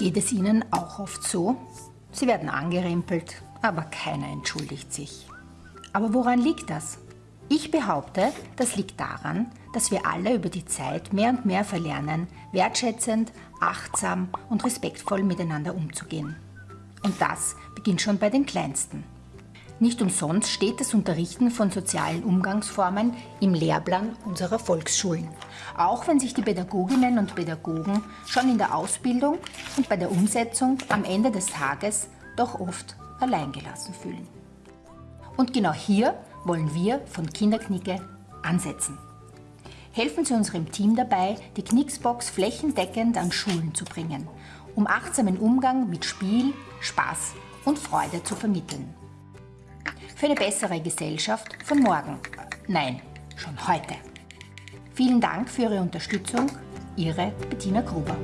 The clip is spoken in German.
Geht es Ihnen auch oft so? Sie werden angerempelt, aber keiner entschuldigt sich. Aber woran liegt das? Ich behaupte, das liegt daran, dass wir alle über die Zeit mehr und mehr verlernen, wertschätzend, achtsam und respektvoll miteinander umzugehen. Und das beginnt schon bei den Kleinsten. Nicht umsonst steht das Unterrichten von sozialen Umgangsformen im Lehrplan unserer Volksschulen. Auch wenn sich die Pädagoginnen und Pädagogen schon in der Ausbildung und bei der Umsetzung am Ende des Tages doch oft alleingelassen fühlen. Und genau hier wollen wir von Kinderknicke ansetzen. Helfen Sie unserem Team dabei, die Knicksbox flächendeckend an Schulen zu bringen, um achtsamen Umgang mit Spiel, Spaß und Freude zu vermitteln für eine bessere Gesellschaft von morgen. Nein, schon heute. Vielen Dank für Ihre Unterstützung. Ihre Bettina Gruber.